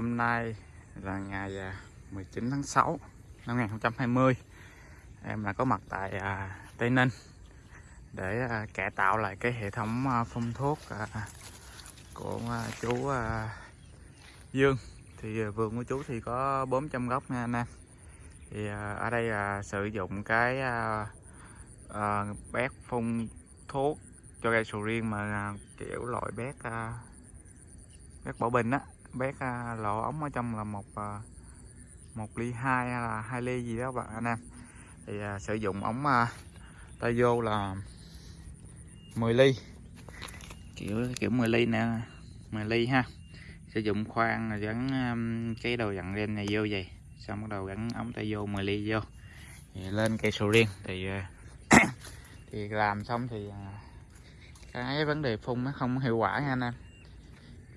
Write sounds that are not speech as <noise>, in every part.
hôm nay là ngày à, 19 tháng 6 năm 2020 em đã có mặt tại à, Tây Ninh để à, cải tạo lại cái hệ thống à, phun thuốc à, của à, chú à, Dương. Thì à, vườn của chú thì có 400 gốc nha anh em. Thì à, ở đây à, sử dụng cái à, à, bét phun thuốc cho cây sầu riêng mà à, kiểu loại bét à, bét bỏ bình á bét à, lỗ ống ở trong là một à, một ly hai hay là hai ly gì đó bạn anh em. Thì à, sử dụng ống à, tay vô là 10 ly. Kiểu kiểu 10 ly nè 10 ly ha. Sử dụng khoan gắn à, cái đầu dặn lên này vô vậy. Xong bắt đầu gắn ống tay vô 10 ly vô. Thì lên cây sầu riêng. Thì à, <coughs> thì làm xong thì cái vấn đề phun nó không hiệu quả nha anh em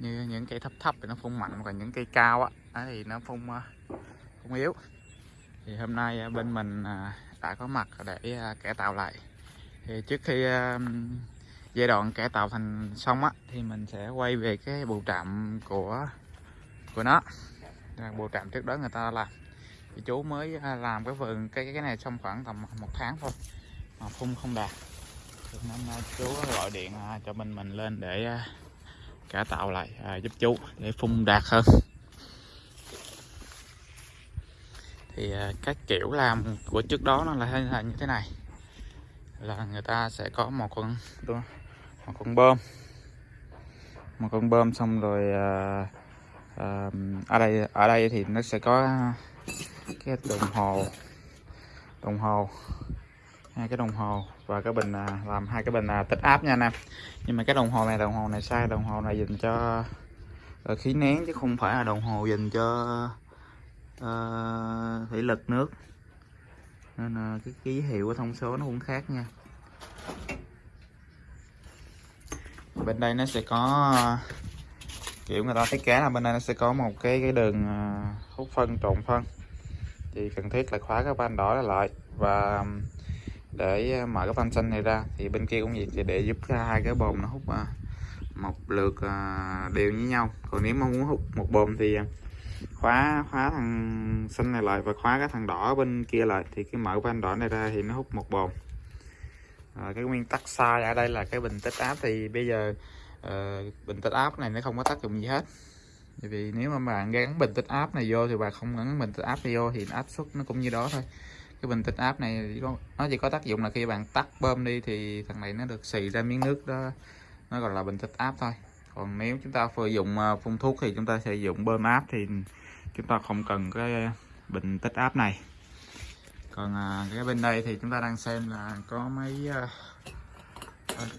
như những cây thấp thấp thì nó phun mạnh còn những cây cao á thì nó phun ờ, phun yếu. Thì hôm nay ờ, bên mình ờ, đã có mặt để cải tạo lại. Thì trước khi giai đoạn cải tạo thành xong á, thì mình sẽ quay về cái bộ trạm của của nó. Bộ trạm trước đó người ta làm. Thì chú mới làm cái vườn, cái cái này xong khoảng tầm một tháng thôi, mà phun không đạt. Nên chú gọi điện cho bên mình lên để cải tạo lại à, giúp chú để phun đạt hơn. Thì à, các kiểu làm của trước đó nó là, là như thế này. Là người ta sẽ có một con một con bơm. Một con bơm xong rồi à, à, ở đây ở đây thì nó sẽ có cái đồng hồ đồng hồ hai cái đồng hồ và cái bình à, làm hai cái bình à, tích áp nha anh em. Nhưng mà cái đồng hồ này đồng hồ này sai đồng hồ này dành cho ờ, khí nén chứ không phải là đồng hồ dành cho ờ, uh, thủy lực nước. Nên là cái ký hiệu của thông số nó cũng khác nha. Bên đây nó sẽ có kiểu người ta thiết kế là bên đây nó sẽ có một cái cái đường à, hút phân trộn phân. Thì cần thiết là khóa cái van đỏ lại. Và để ờ, mở cái van xanh này ra. Thì bên kia cũng vậy thì để giúp hai cái bồn nó hút ờ, một lượt ờ, đều như nhau. Còn nếu mà muốn hút một bồn thì khóa khóa thằng xanh này lại và khóa cái thằng đỏ bên kia lại. Thì cái mở van đỏ này ra thì nó hút một bồn. À, cái nguyên tắc sai ở đây là cái bình tích áp thì bây giờ uh, bình tích áp này nó không có tác dụng gì hết. Bởi vì nếu mà bạn gắn bình tích áp này vô thì bạn không gắn bình tích áp này vô thì áp suất nó cũng như đó thôi cái bình tích áp này chỉ có, nó chỉ có tác dụng là khi bạn tắt bơm đi thì thằng này nó được xì ra miếng nước đó nó gọi là bình tích áp thôi. Còn nếu chúng ta sử dụng à, phun thuốc thì chúng ta sử dụng bơm áp thì chúng ta không cần cái bình tích áp này. Còn à, cái bên đây thì chúng ta đang xem là có mấy à,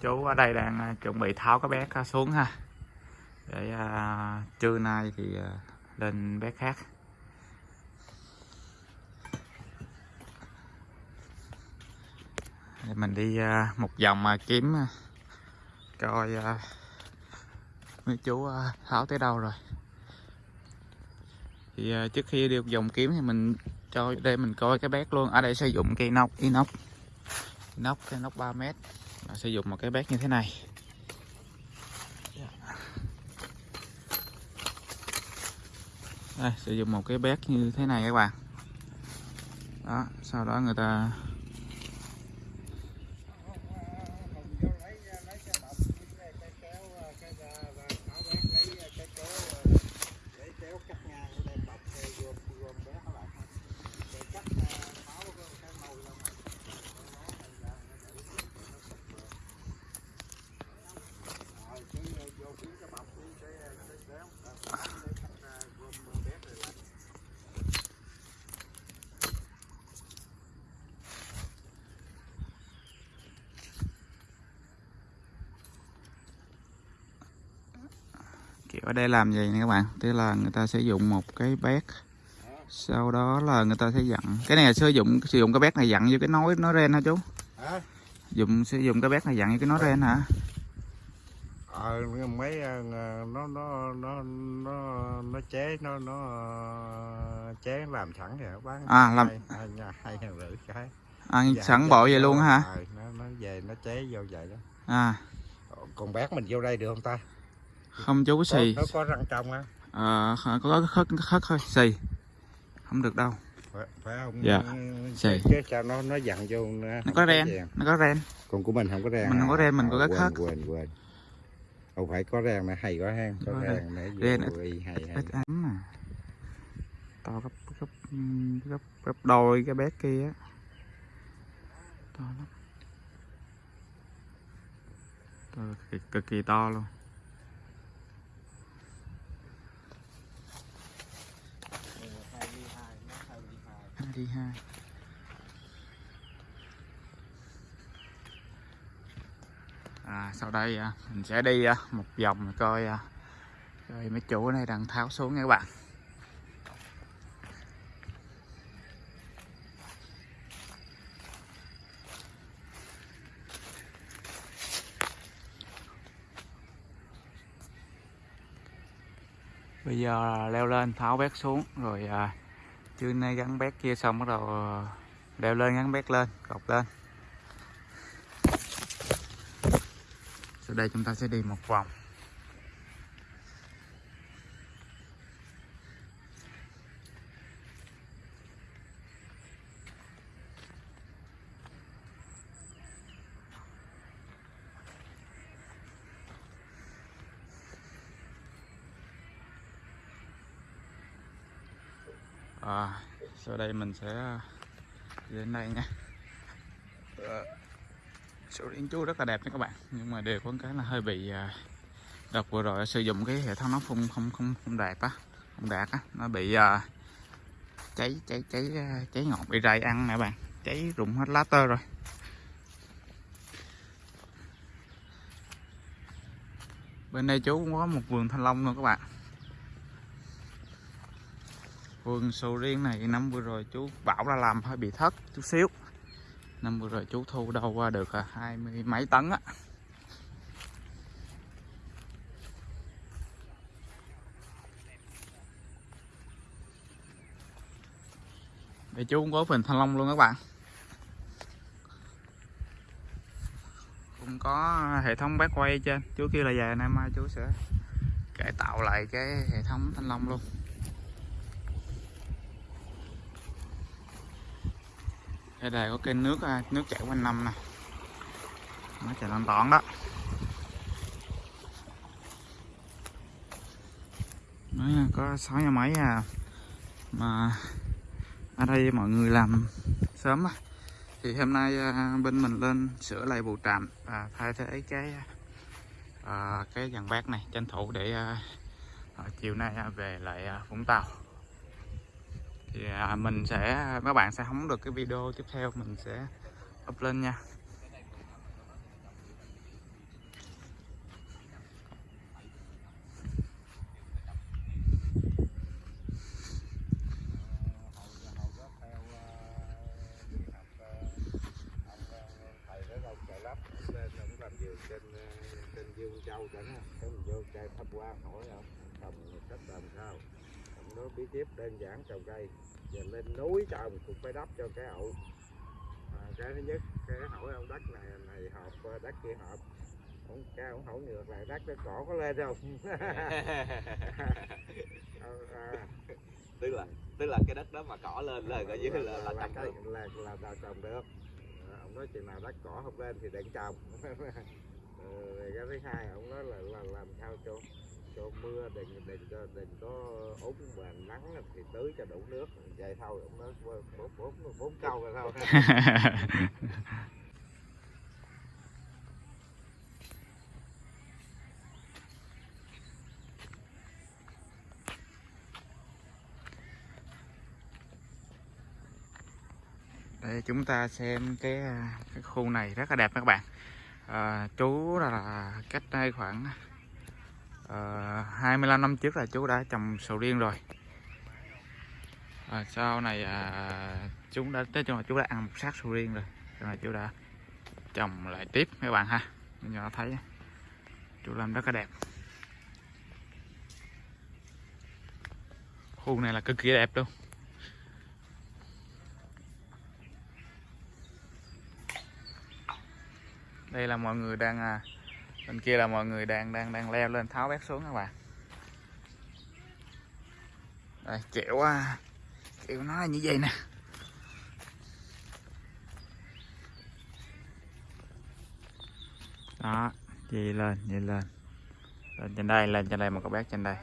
chú ở đây đang chuẩn bị tháo cái bé xuống ha. Để trưa nay thì lên bé khác. Mình đi à, một vòng mà kiếm à, coi à, mấy chú tháo tới đâu rồi. Thì trước khi đi một vòng kiếm thì mình cho đây mình coi cái bét luôn. Ở đây sử dụng cây nóc, inox. Nóc cái nóc 3 mét. Và sử dụng một cái bét như thế này. Dạ. Đây, sử dụng một cái bét như thế này các bạn. Đó, sau đó người ta ở đây làm gì nè các bạn? Tức là người ta sử dụng một cái bét sau đó là người ta sẽ dặn. Cái này là sử dụng sử dụng cái bét này dặn vô cái nối nối ren hả chú? Dùng sử dụng cái bét này dặn vô cái nối ren hả? Ờ mấy ờ, nó nó nó nó nó chế nó nó ờ, chế làm sẵn kìa bán À, làm- hai, hai, nhà- hai ngàn rưỡi cái. À, Dạ, sẵn dạ, bộ vậy dạ, luôn hả? ờ, nó nó về nó chế vô vậy đó. À. Còn bác mình vô đây được không ta không chú xì. có, có răng trong á. Ờ, có có khất khất thôi xì. Không được đâu. Phải, không? Dạ. Xì. chứ sao nó nó dặn vô nó, nó có ren vàng. nó có ren còn của mình không có ren Mình không có ren, mình có À, cái khác. quên quên không phải có ren mà hay có hang có Có ren để Ren y hay hay. ít ấm nè to gấp gấp gấp gấp đôi cái bé kia to lắm. To, cực, cực kỳ to luôn đi hai à, sau đây à, mình sẽ đi à, một vòng coi à, coi mấy chủ này đang tháo xuống nha các bạn. Bây giờ leo lên tháo vét xuống rồi chưa nay gắn bét kia xong bắt đầu ờ, đeo lên, gắn bét lên cột lên. Sau đây chúng ta sẽ đi một vòng. À, sau đây mình sẽ à, đến đây nha. Ờ, sổ điện chú rất là đẹp nha các bạn. Nhưng mà đều có cái là hơi bị à, đợt vừa rồi sử dụng cái hệ thống nó phun không không không đạt á không đạt á. Nó bị uh, cháy cháy cháy à, cháy ngọn bị rầy ăn nè bạn. Cháy rụng hết lá tơ rồi. Bên đây chú cũng có một vườn thanh long luôn các bạn vườn sầu riêng này năm vừa rồi chú bảo là làm hơi bị thất chút xíu. Năm vừa rồi chú thu đâu qua được à, hai mươi mấy tấn á. Để chú cũng có phần thanh long luôn các bạn. Cũng có hệ thống bát quay trên. Chú kêu là về nay mai chú sẽ cải tạo lại cái hệ thống thanh long luôn. Đây đây có kênh nước à, nước chảy quanh năm nè. Nó chảy lan tọn đó. Nó có sáu nhà máy à mà ở đây mọi người làm sớm á. Thì hôm nay à, bên mình lên sửa lại bù trạm và thay thế cái à, cái dàn bát này tranh thủ để à, chiều nay à, về lại Vũng Tàu thì à, mình sẽ các bạn sẽ không được cái video tiếp theo mình sẽ up lên nha. Trên à, trên Dương Châu chẳng á cái mình vô chơi tham quan hỏi không, trồng cách làm sao? Bí kíp đơn giản trồng cây giờ lên núi trồng cũng phải đắp cho cái ậu à, cái thứ nhất cái hỏi ông đất này này hợp ờ, đất kia hợp. Ông cái ông hỏi ngược lại đất cái cỏ có lên không? <laughs> À, tức là tức là cái đất đó mà cỏ lên là coi như là là là, trồng cái- được. là, là, là trồng được. Ờ, ông nói chừng nào đất cỏ không lên thì đừng trồng. <laughs> Rồi cái thứ hai ông nói là, là làm sao cho cho mưa đừng đừng có đừng có úng và nắng thì tưới cho đủ nước vậy thôi cũng nói bốn bốn bốn, câu rồi thôi. <laughs> Đây chúng ta xem cái, cái khu này rất là đẹp các bạn. À, chú là cách đây khoảng Ờ, à, 25 năm trước là chú đã trồng sầu riêng rồi. À, sau này à, chúng đã tới chung là chú đã ăn một sát sầu riêng rồi. Cho nên chú đã trồng lại tiếp các bạn ha. Nhỏ nó thấy chú làm rất là đẹp. Khu này là cực kỳ đẹp luôn. Đây là mọi người đang à, bên kia là mọi người đang đang đang leo lên tháo bét xuống các bạn. Đây kiểu kiểu nó là như vậy nè. Đó đi lên đi lên. Lên trên đây, lên trên đây, một cậu bé trên đây.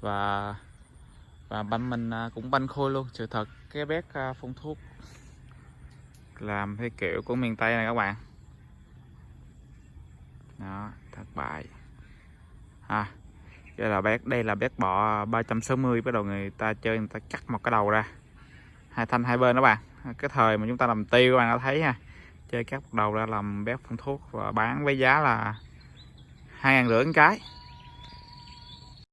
Và và banh mình à, cũng banh khôi luôn, sự thật. Cái bé à, phun thuốc. Làm theo kiểu của miền tây này các bạn đó, thất bại. À đây là bét, đây là bét bọ 360 bắt đầu người ta chơi, người ta cắt một cái đầu ra. Hai thanh hai bên đó bạn. Cái thời mà chúng ta làm tiêu, các bạn đã thấy ha. Chơi cắt một đầu ra làm bét phun thuốc và bán với giá là hai ngàn rưỡi cái.